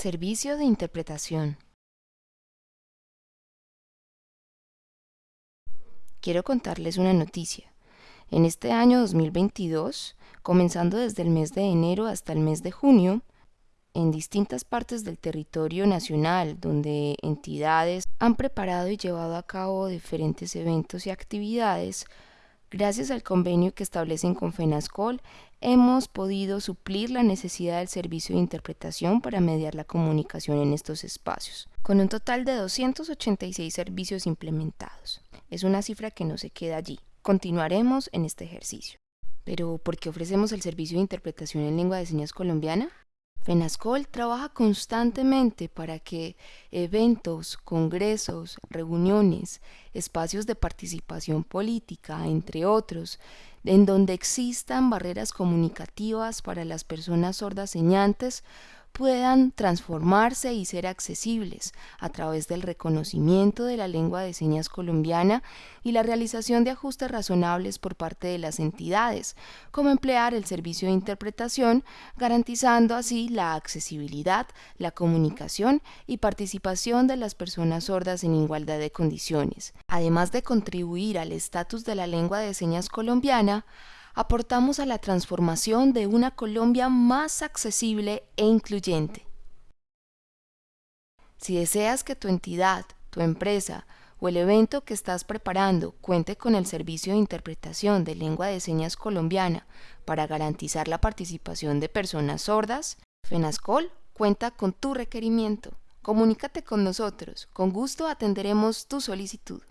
Servicio de interpretación. Quiero contarles una noticia. En este año 2022, comenzando desde el mes de enero hasta el mes de junio, en distintas partes del territorio nacional donde entidades han preparado y llevado a cabo diferentes eventos y actividades, gracias al convenio que establecen con FENASCOL, hemos podido suplir la necesidad del servicio de interpretación para mediar la comunicación en estos espacios, con un total de 286 servicios implementados. Es una cifra que no se queda allí. Continuaremos en este ejercicio. Pero, ¿por qué ofrecemos el servicio de interpretación en lengua de señas colombiana? FENASCOL trabaja constantemente para que eventos, congresos, reuniones, espacios de participación política, entre otros, en donde existan barreras comunicativas para las personas sordas señantes, puedan transformarse y ser accesibles a través del reconocimiento de la lengua de señas colombiana y la realización de ajustes razonables por parte de las entidades, como emplear el servicio de interpretación, garantizando así la accesibilidad, la comunicación y participación de las personas sordas en igualdad de condiciones, además de contribuir al estatus de la lengua de señas colombiana, aportamos a la transformación de una Colombia más accesible e incluyente. Si deseas que tu entidad, tu empresa o el evento que estás preparando cuente con el servicio de interpretación de lengua de señas colombiana para garantizar la participación de personas sordas, FENASCOL cuenta con tu requerimiento. Comunícate con nosotros, con gusto atenderemos tu solicitud.